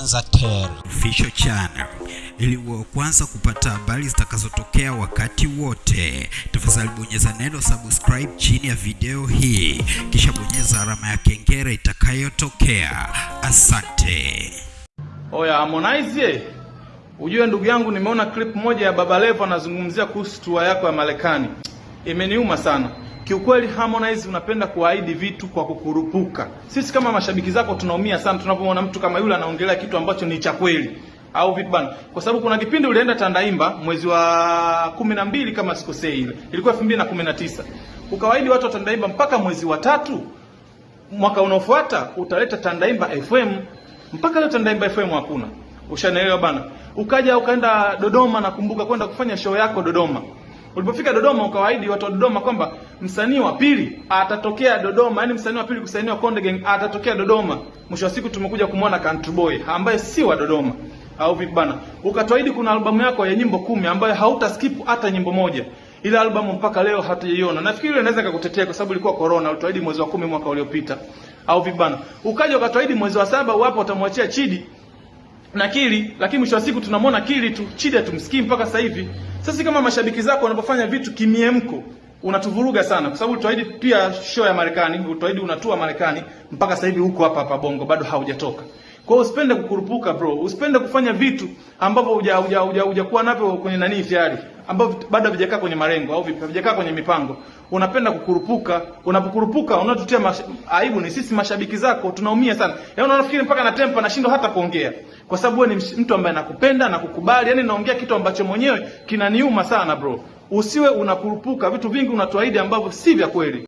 Kwanza Tel Official Channel ili uwe kwanza kupata habari zitakazotokea wakati wote. Tafadhali bonyeza neno subscribe chini ya video hii, kisha bonyeza alama ya kengele itakayotokea. Asante. Oya Harmonize, ujue ndugu yangu, nimeona clip moja ya Baba Levo anazungumzia kuhusu tour yako ya Marekani. Imeniuma sana kiukweli. Harmonize, unapenda kuahidi vitu kwa kukurupuka. Sisi kama mashabiki zako tunaumia sana tunapomwona mtu kama yule anaongelea kitu ambacho ni cha kweli au vipi bana? Kwa sababu kuna kipindi ulienda Tandaimba mwezi wa kumi na mbili kama sikosei, ile ilikuwa elfu mbili na kumi na tisa ukawaahidi watu wa Tandaimba mpaka mwezi wa tatu mwaka unaofuata utaleta Tandaimba FM. Mpaka leo Tandaimba FM hakuna, ushanaelewa bana. Ukaja ukaenda Dodoma, nakumbuka kwenda kufanya show yako Dodoma. Ulipofika Dodoma ukawaahidi watu wa Dodoma kwamba msanii wa pili atatokea Dodoma, yani msanii wa pili kusainiwa Konde Gang atatokea Dodoma. Mwisho wa siku tumekuja kumwona Country Boy ambaye si wa Dodoma au vipi bana? Ukatuahidi kuna albamu yako ya nyimbo kumi ambayo hauta skip hata nyimbo moja. Ile albamu mpaka leo hatujaiona. Nafikiri ile inaweza kukutetea kwa sababu ilikuwa corona, ulituahidi mwezi wa kumi mwaka uliopita. Au vipi bana? Ukaja ukatuahidi mwezi wa saba wapo utamwachia Chidi na Kili, lakini mwisho wa siku tunamwona Kili tu, Chidi hatumsikii mpaka sasa hivi. Sasa kama mashabiki zako wanapofanya vitu kimiemko, unatuvuruga sana kwa sababu tuahidi pia show ya Marekani, utuahidi unatua Marekani, mpaka sasa hivi huko hapa hapa Bongo bado haujatoka. Kwa hiyo usipende kukurupuka bro, usipende kufanya vitu ambavyo huja huja huja hujakuwa navyo kwenye nani tayari, ambavyo bado havijakaa kwenye malengo au havijakaa kwenye mipango. Unapenda kukurupuka, unapokurupuka unatutia aibu. Ni sisi mashabiki zako tunaumia sana. Yaani unafikiri mpaka na tempa nashindwa hata kuongea, kwa sababu wewe ni mtu ambaye nakupenda na kukubali. Yaani naongea kitu ambacho mwenyewe kinaniuma sana bro. Usiwe unakurupuka vitu vingi unatuahidi ambavyo si vya kweli.